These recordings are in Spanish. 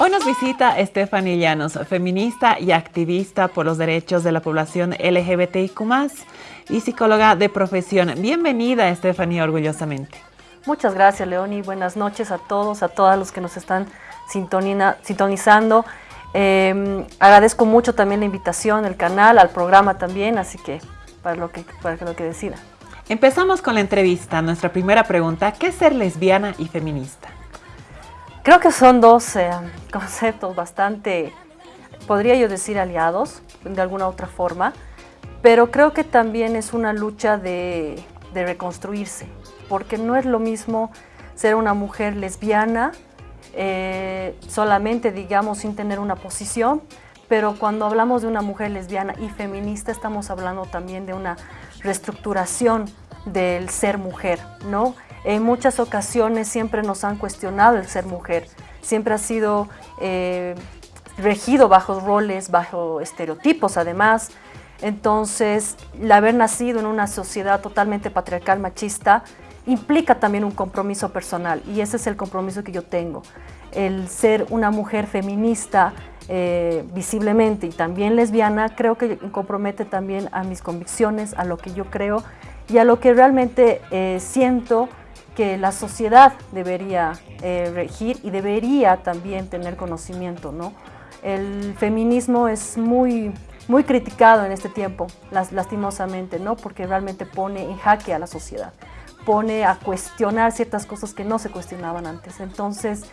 Hoy nos visita Stephanie Llanos, feminista y activista por los derechos de la población LGBTIQ+, y psicóloga de profesión. Bienvenida, Stephanie, orgullosamente. Muchas gracias, Leoni. Buenas noches a todos, a todas los que nos están sintonizando. Eh, agradezco mucho también la invitación, el canal, al programa también, así que para lo que, para lo que decida. Empezamos con la entrevista. Nuestra primera pregunta, ¿qué es ser lesbiana y feminista? Creo que son dos eh, conceptos bastante, podría yo decir, aliados, de alguna otra forma, pero creo que también es una lucha de, reconstruirse, porque no es lo mismo ser una mujer lesbiana eh, solamente, digamos, sin tener una posición, pero cuando hablamos de una mujer lesbiana y feminista estamos hablando también de una reestructuración del ser mujer, ¿no? En muchas ocasiones siempre nos han cuestionado el ser mujer, siempre ha sido eh, regido bajo roles, bajo estereotipos además. Entonces, el haber nacido en una sociedad totalmente patriarcal, machista, implica también un compromiso personal y ese es el compromiso que yo tengo. El ser una mujer feminista eh, visiblemente y también lesbiana, creo que compromete también a mis convicciones, a lo que yo creo y a lo que realmente eh, siento que la sociedad debería eh, regir y debería también tener conocimiento. ¿no? El feminismo es muy, muy criticado en este tiempo, lastimosamente, ¿no? porque realmente pone en jaque a la sociedad, pone a cuestionar ciertas cosas que no se cuestionaban antes. Entonces,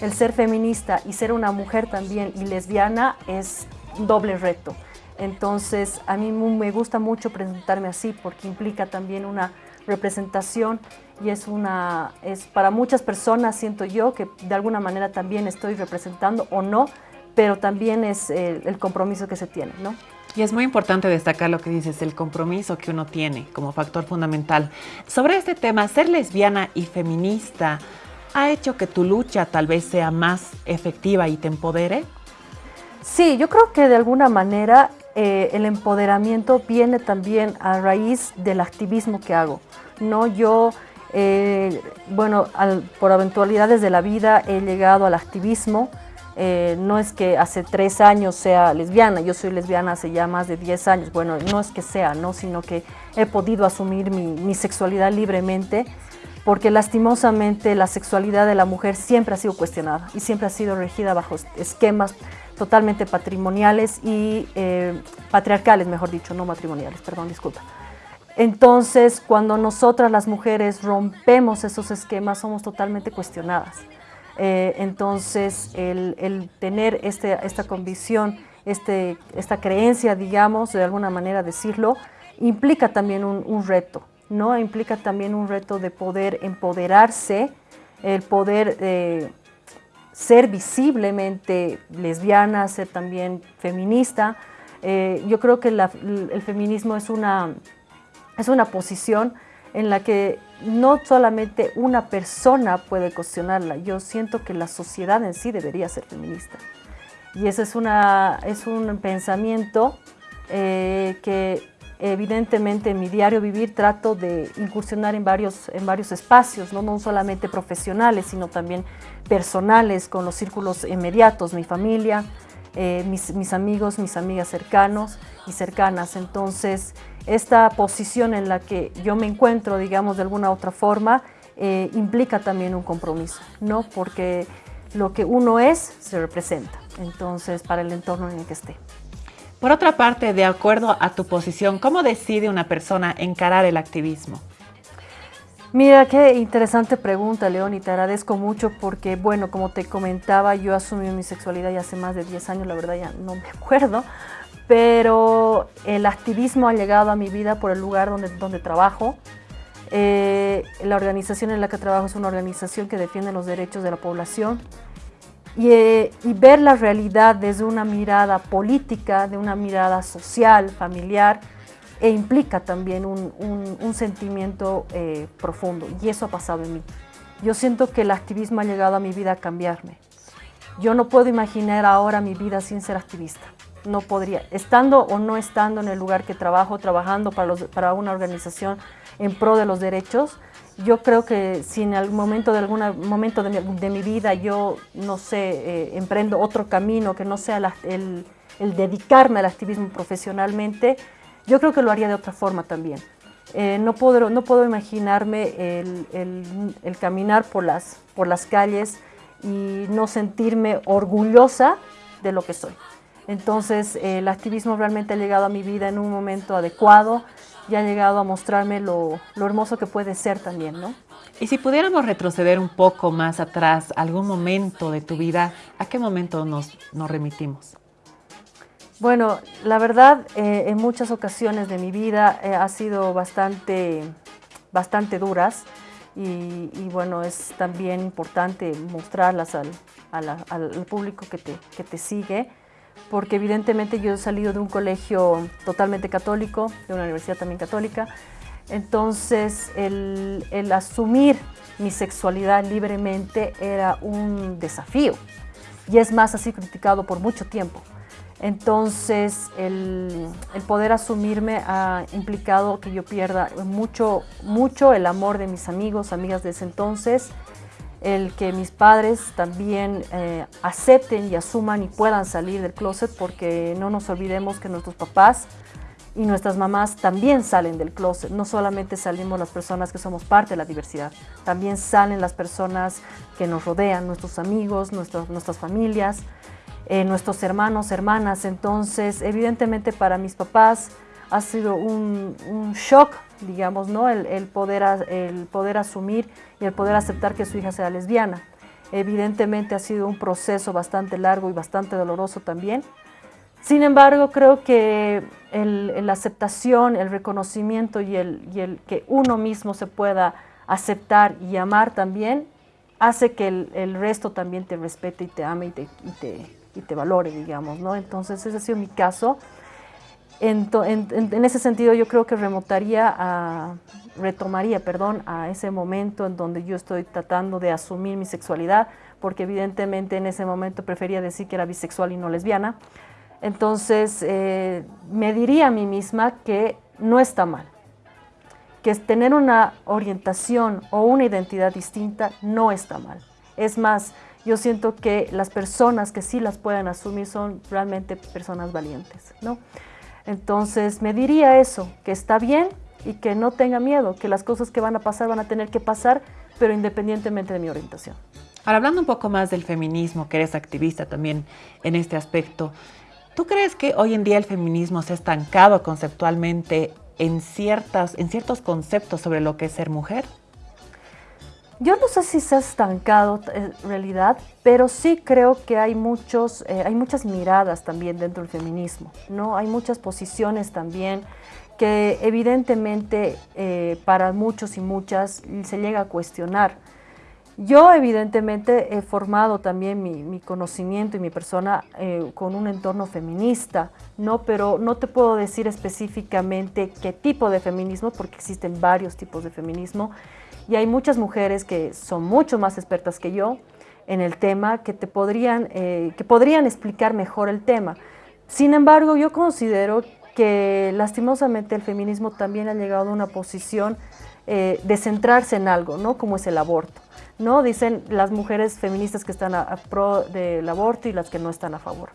el ser feminista y ser una mujer también y lesbiana es doble reto. Entonces, a mí me gusta mucho presentarme así porque implica también una representación y es una, es para muchas personas siento yo que de alguna manera también estoy representando o no, pero también es el, compromiso que se tiene, ¿no? Y es muy importante destacar lo que dices, el compromiso que uno tiene como factor fundamental. Sobre este tema, ser lesbiana y feminista, ¿ha hecho que tu lucha tal vez sea más efectiva y te empodere? Sí, yo creo que de alguna manera eh, el empoderamiento viene también a raíz del activismo que hago. No, yo, eh, bueno, por eventualidades de la vida he llegado al activismo. Eh, no es que hace tres años sea lesbiana, yo soy lesbiana hace ya más de diez años. Bueno, no es que sea, ¿no? sino que he podido asumir mi, mi sexualidad libremente porque lastimosamente la sexualidad de la mujer siempre ha sido cuestionada y siempre ha sido regida bajo esquemas totalmente patrimoniales y eh, patriarcales, mejor dicho, no matrimoniales, perdón, disculpa. Entonces, cuando nosotras las mujeres rompemos esos esquemas, somos totalmente cuestionadas. Eh, entonces, el, tener este, esta convicción, este, esta creencia, digamos, de alguna manera decirlo, implica también un, reto, ¿no? Implica también un reto de poder empoderarse, el poder eh, ser visiblemente lesbiana, ser también feminista. Eh, yo creo que el feminismo es una, es una posición en la que no solamente una persona puede cuestionarla, yo siento que la sociedad en sí debería ser feminista. Y ese es, una, es un pensamiento eh, que evidentemente en mi diario vivir trato de incursionar en varios, en varios espacios, ¿no? no solamente profesionales, sino también personales, con los círculos inmediatos, mi familia, eh, mis, amigos, mis amigas cercanos y cercanas. Entonces, esta posición en la que yo me encuentro, digamos, de alguna otra forma, eh, implica también un compromiso, ¿no? Porque lo que uno es, se representa, entonces, para el entorno en el que esté. Por otra parte, de acuerdo a tu posición, ¿cómo decide una persona encarar el activismo? Mira, qué interesante pregunta, León, y te agradezco mucho porque, bueno, como te comentaba, yo asumí mi sexualidad ya hace más de 10 años, la verdad ya no me acuerdo, pero el activismo ha llegado a mi vida por el lugar donde, donde trabajo. Eh, la organización en la que trabajo es una organización que defiende los derechos de la población eh, y, ver la realidad desde una mirada política, de una mirada social, familiar, e implica también un, sentimiento eh, profundo y eso ha pasado en mí. Yo siento que el activismo ha llegado a mi vida a cambiarme. Yo no puedo imaginar ahora mi vida sin ser activista. No podría, estando o no estando en el lugar que trabajo, trabajando para, una organización en pro de los derechos, yo creo que si en algún momento de algún momento de mi, vida yo, no sé, eh, emprendo otro camino que no sea el, dedicarme al activismo profesionalmente, yo creo que lo haría de otra forma también. Eh, no, puedo, no puedo imaginarme el, caminar por las, por las calles y no sentirme orgullosa de lo que soy. Entonces el activismo realmente ha llegado a mi vida en un momento adecuado, y ha llegado a mostrarme lo, hermoso que puede ser también, ¿no? Y si pudiéramos retroceder un poco más atrás, algún momento de tu vida, ¿a qué momento nos, nos remitimos? Bueno, la verdad, eh, en muchas ocasiones de mi vida eh, ha sido bastante, bastante duras y, bueno, es también importante mostrarlas al, al público que te, que te sigue porque evidentemente yo he salido de un colegio totalmente católico, de una universidad también católica, entonces el, asumir mi sexualidad libremente era un desafío y es más así criticado por mucho tiempo. Entonces el, el, poder asumirme ha implicado que yo pierda mucho, mucho el amor de mis amigos, amigas de ese entonces, el que mis padres también eh, acepten y asuman y puedan salir del closet porque no nos olvidemos que nuestros papás y nuestras mamás también salen del closet. No solamente salimos las personas que somos parte de la diversidad, también salen las personas que nos rodean, nuestros amigos, nuestras familias, eh, nuestros hermanos, hermanas. Entonces, evidentemente para mis papás ha sido un, un shock digamos, ¿no? El, poder, el poder asumir y el poder aceptar que su hija sea lesbiana. Evidentemente ha sido un proceso bastante largo y bastante doloroso también. Sin embargo, creo que la aceptación, el reconocimiento y el, y el, que uno mismo se pueda aceptar y amar también, hace que el, resto también te respete y te ame y te, y te, y te valore, digamos, ¿no? Entonces ese ha sido mi caso. En, ese sentido yo creo que remontaría a, retomaría perdón, a ese momento en donde yo estoy tratando de asumir mi sexualidad, porque evidentemente en ese momento prefería decir que era bisexual y no lesbiana. Entonces eh, me diría a mí misma que no está mal, que tener una orientación o una identidad distinta no está mal. Es más, yo siento que las personas que sí las pueden asumir son realmente personas valientes, ¿no? Entonces me diría eso, que está bien y que no tenga miedo, que las cosas que van a pasar van a tener que pasar, pero independientemente de mi orientación. Ahora, hablando un poco más del feminismo, que eres activista también en este aspecto, ¿tú crees que hoy en día el feminismo se ha estancado conceptualmente en, ciertas, en ciertos conceptos sobre lo que es ser mujer? Yo no sé si se ha estancado en realidad, pero sí creo que hay, muchos, eh, hay muchas miradas también dentro del feminismo, ¿no? Hay muchas posiciones también que evidentemente eh, para muchos y muchas se llega a cuestionar. Yo evidentemente he formado también mi, conocimiento y mi persona eh, con un entorno feminista, ¿no? pero no te puedo decir específicamente qué tipo de feminismo, porque existen varios tipos de feminismo, y hay muchas mujeres que son mucho más expertas que yo en el tema, que, te podrían, eh, que podrían explicar mejor el tema. Sin embargo, yo considero que lastimosamente el feminismo también ha llegado a una posición eh, de centrarse en algo, ¿no? como es el aborto. ¿no? Dicen las mujeres feministas que están a, a pro del aborto y las que no están a favor.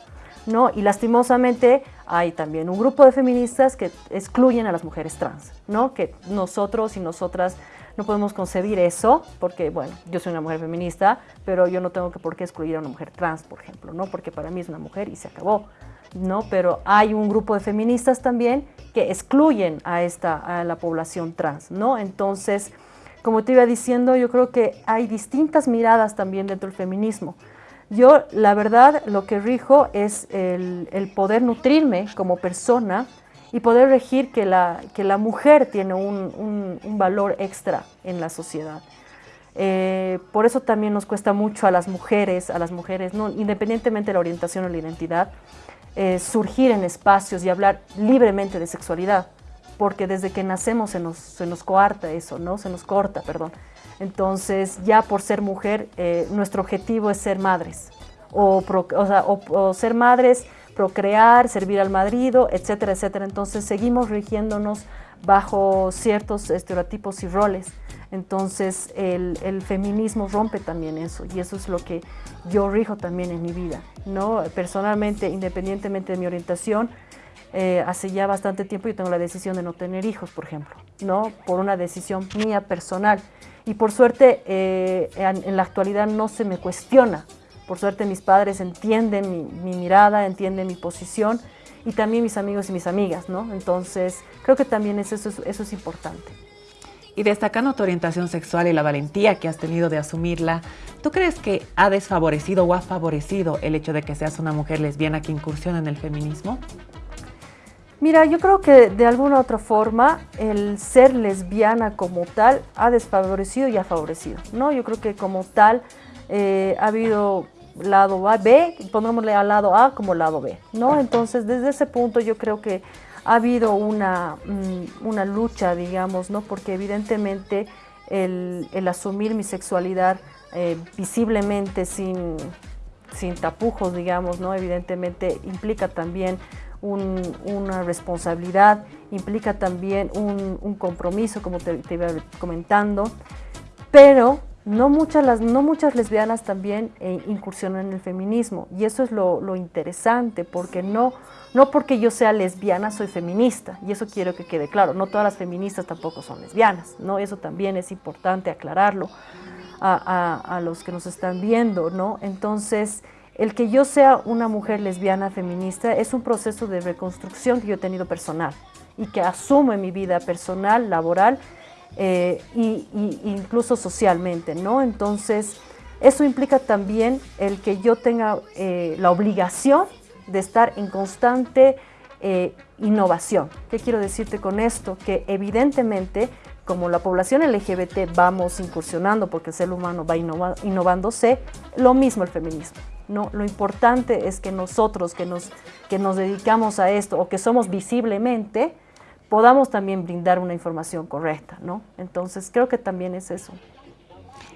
¿no? Y lastimosamente hay también un grupo de feministas que excluyen a las mujeres trans, ¿no? que nosotros y nosotras no podemos concebir eso, porque, bueno, yo soy una mujer feminista, pero yo no tengo que por qué excluir a una mujer trans, por ejemplo, ¿no? Porque para mí es una mujer y se acabó, ¿no? Pero hay un grupo de feministas también que excluyen a, esta, a la población trans, ¿no? Entonces, como te iba diciendo, yo creo que hay distintas miradas también dentro del feminismo. Yo, la verdad, lo que rijo es el, el poder nutrirme como persona, y poder regir que la, que la mujer tiene un, un, valor extra en la sociedad. Eh, por eso también nos cuesta mucho a las mujeres, a las mujeres, no, independientemente de la orientación o la identidad, eh, surgir en espacios y hablar libremente de sexualidad, porque desde que nacemos se nos, se nos coarta eso, ¿no? Se nos corta, perdón. Entonces, ya por ser mujer, eh, nuestro objetivo es ser madres, o, o, sea, o ser madres procrear, servir al marido, etcétera, etcétera. Entonces seguimos rigiéndonos bajo ciertos estereotipos y roles. Entonces el, feminismo rompe también eso y eso es lo que yo rijo también en mi vida. ¿no? Personalmente, independientemente de mi orientación, eh, hace ya bastante tiempo yo tengo la decisión de no tener hijos, por ejemplo, ¿no? por una decisión mía personal. Y por suerte eh, en, la actualidad no se me cuestiona. Por suerte mis padres entienden mi, mi mirada, entienden mi posición y también mis amigos y mis amigas, ¿no? Entonces, creo que también eso, eso, eso es importante. Y destacando tu orientación sexual y la valentía que has tenido de asumirla, ¿tú crees que ha desfavorecido o ha favorecido el hecho de que seas una mujer lesbiana que incursiona en el feminismo? Mira, yo creo que de alguna otra forma el ser lesbiana como tal ha desfavorecido y ha favorecido, ¿no? Yo creo que como tal eh, ha habido lado A, B, pongámosle al lado A como lado B, ¿no? Entonces, desde ese punto yo creo que ha habido una, mm, una lucha, digamos, ¿no? Porque evidentemente el, asumir mi sexualidad eh, visiblemente sin, sin tapujos, digamos, ¿no? Evidentemente implica también una responsabilidad, implica también un, compromiso, como te, te, iba comentando, pero no muchas, las, no muchas lesbianas también eh, incursionan en el feminismo y eso es lo, lo, interesante porque no, no porque yo sea lesbiana soy feminista y eso quiero que quede claro, no todas las feministas tampoco son lesbianas, ¿no? eso también es importante aclararlo a, a, a los que nos están viendo, ¿no? entonces el que yo sea una mujer lesbiana feminista es un proceso de reconstrucción que yo he tenido personal y que asumo en mi vida personal, laboral eh, y, incluso socialmente, ¿no? Entonces, eso implica también el que yo tenga eh, la obligación de estar en constante eh, innovación. ¿Qué quiero decirte con esto? Que evidentemente, como la población LGBT vamos incursionando porque el ser humano va innovándose, lo mismo el feminismo. No, lo importante es que nosotros que nos, que nos dedicamos a esto o que somos visiblemente, podamos también brindar una información correcta, ¿no? Entonces, creo que también es eso.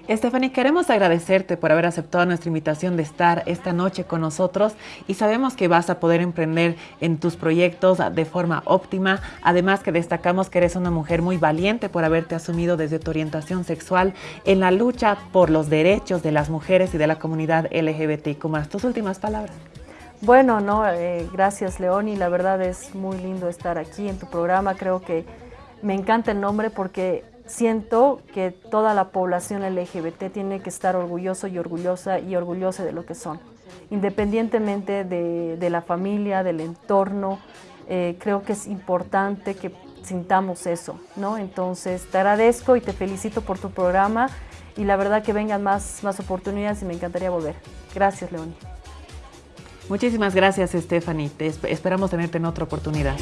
Stephanie, queremos agradecerte por haber aceptado nuestra invitación de estar esta noche con nosotros y sabemos que vas a poder emprender en tus proyectos de forma óptima. Además que destacamos que eres una mujer muy valiente por haberte asumido desde tu orientación sexual en la lucha por los derechos de las mujeres y de la comunidad LGBTIQ+. Tus últimas palabras. Bueno, no, eh, gracias Leoni, la verdad es muy lindo estar aquí en tu programa, creo que me encanta el nombre porque siento que toda la población LGBT tiene que estar orgulloso y orgullosa y orgullosa de lo que son, independientemente de, la familia, del entorno, eh, creo que es importante que sintamos eso, ¿no? Entonces te agradezco y te felicito por tu programa y la verdad que vengan más, más oportunidades y me encantaría volver. Gracias, Leoni. Muchísimas gracias, Stephanie. Te esperamos tenerte en otra oportunidad.